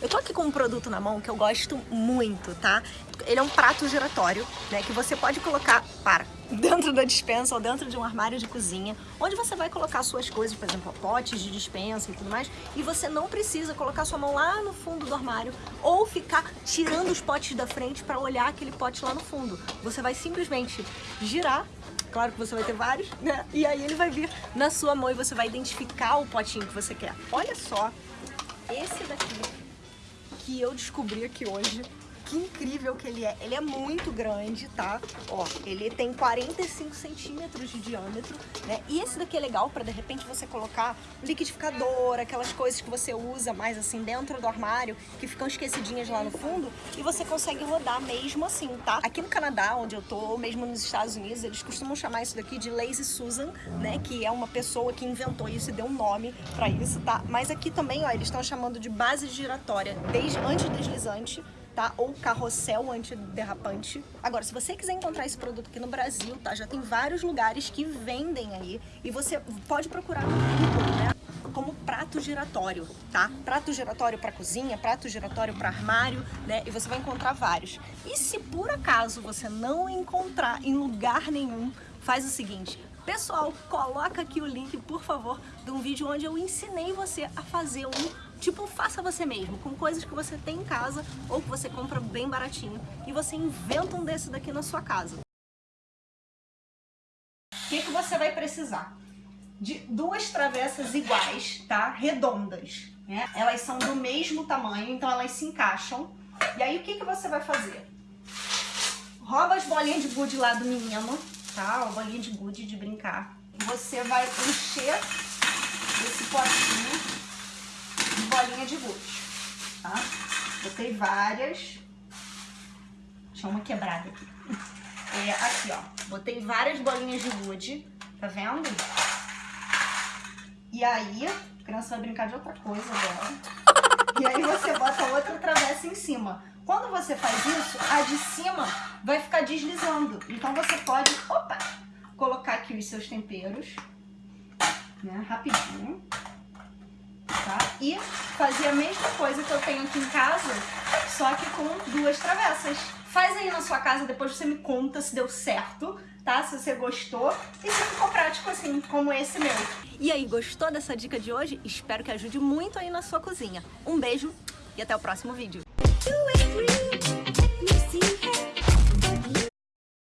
Eu tô aqui com um produto na mão que eu gosto muito, tá? Ele é um prato giratório, né? Que você pode colocar, para, dentro da dispensa ou dentro de um armário de cozinha, onde você vai colocar suas coisas, por exemplo, potes de dispensa e tudo mais, e você não precisa colocar sua mão lá no fundo do armário ou ficar tirando os potes da frente para olhar aquele pote lá no fundo. Você vai simplesmente girar claro que você vai ter vários, né? E aí ele vai vir na sua mão e você vai identificar o potinho que você quer. Olha só, esse daqui que eu descobri aqui hoje que incrível que ele é. Ele é muito grande, tá? Ó, ele tem 45 centímetros de diâmetro, né? E esse daqui é legal pra, de repente, você colocar liquidificador, aquelas coisas que você usa mais assim dentro do armário, que ficam esquecidinhas lá no fundo, e você consegue rodar mesmo assim, tá? Aqui no Canadá, onde eu tô, ou mesmo nos Estados Unidos, eles costumam chamar isso daqui de Lazy Susan, né? Que é uma pessoa que inventou isso e deu um nome pra isso, tá? Mas aqui também, ó, eles estão chamando de base giratória, desde antideslizante, tá? Ou carrossel antiderrapante. Agora, se você quiser encontrar esse produto aqui no Brasil, tá? Já tem vários lugares que vendem aí e você pode procurar no Google, né? como prato giratório, tá? Prato giratório para cozinha, prato giratório para armário, né? E você vai encontrar vários. E se por acaso você não encontrar em lugar nenhum, faz o seguinte, Pessoal, coloca aqui o link, por favor, de um vídeo onde eu ensinei você a fazer um Tipo, faça você mesmo, com coisas que você tem em casa ou que você compra bem baratinho e você inventa um desse daqui na sua casa. O que, que você vai precisar? De duas travessas iguais, tá? Redondas, né? Elas são do mesmo tamanho, então elas se encaixam. E aí, o que, que você vai fazer? Rouba as bolinhas de gude lá do menino, tá? A bolinha de gude de brincar. Você vai encher esse potinho de gude, tá? Botei várias. Deixa uma quebrada aqui. É, aqui, ó. Botei várias bolinhas de gude, tá vendo? E aí, a criança vai brincar de outra coisa agora. E aí você bota outra travessa em cima. Quando você faz isso, a de cima vai ficar deslizando. Então você pode, opa, colocar aqui os seus temperos, né, rapidinho tá? E fazer a mesma coisa que eu tenho aqui em casa, só que com duas travessas. Faz aí na sua casa, depois você me conta se deu certo, tá? Se você gostou e se ficou prático assim, como esse meu. E aí, gostou dessa dica de hoje? Espero que ajude muito aí na sua cozinha. Um beijo e até o próximo vídeo.